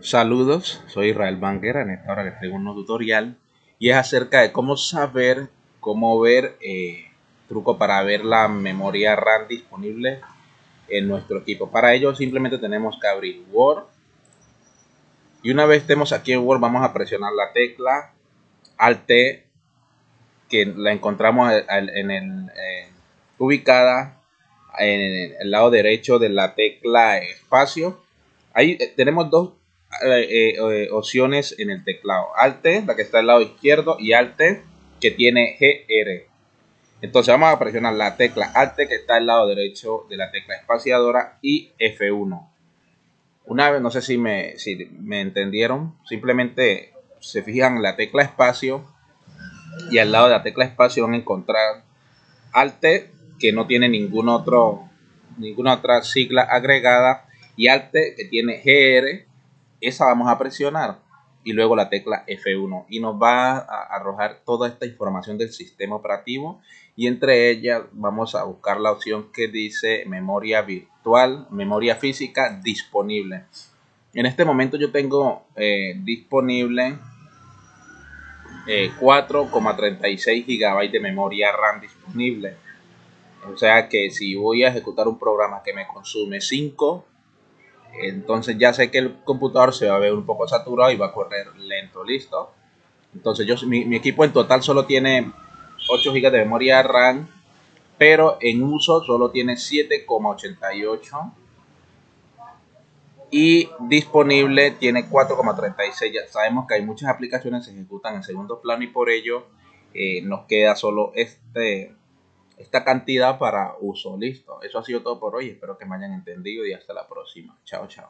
Saludos, soy Israel Banguera. En esta hora les traigo un nuevo tutorial y es acerca de cómo saber, cómo ver, eh, truco para ver la memoria RAM disponible en nuestro equipo. Para ello simplemente tenemos que abrir Word y una vez estemos aquí en Word vamos a presionar la tecla Alt que la encontramos en el, eh, ubicada en el lado derecho de la tecla espacio. Ahí eh, tenemos dos eh, eh, opciones en el teclado. Alt, la que está al lado izquierdo, y Alt, que tiene GR. Entonces vamos a presionar la tecla Alt, que está al lado derecho de la tecla espaciadora, y F1. Una vez, no sé si me, si me entendieron, simplemente se fijan en la tecla espacio y al lado de la tecla espacio van a encontrar Alt, que no tiene ningún otro, ninguna otra sigla agregada, y Alt, que tiene GR, esa vamos a presionar y luego la tecla F1 y nos va a arrojar toda esta información del sistema operativo y entre ellas vamos a buscar la opción que dice memoria virtual, memoria física disponible. En este momento yo tengo eh, disponible 4,36 eh, GB de memoria RAM disponible. O sea que si voy a ejecutar un programa que me consume 5 entonces ya sé que el computador se va a ver un poco saturado y va a correr lento, listo. Entonces yo, mi, equipo en total solo tiene 8 GB de memoria RAM, pero en uso solo tiene 7,88 y disponible tiene 4,36. Ya sabemos que hay muchas aplicaciones que se ejecutan en segundo plano y por ello eh, nos queda solo este esta cantidad para uso. Listo. Eso ha sido todo por hoy. Espero que me hayan entendido y hasta la próxima. Chao, chao.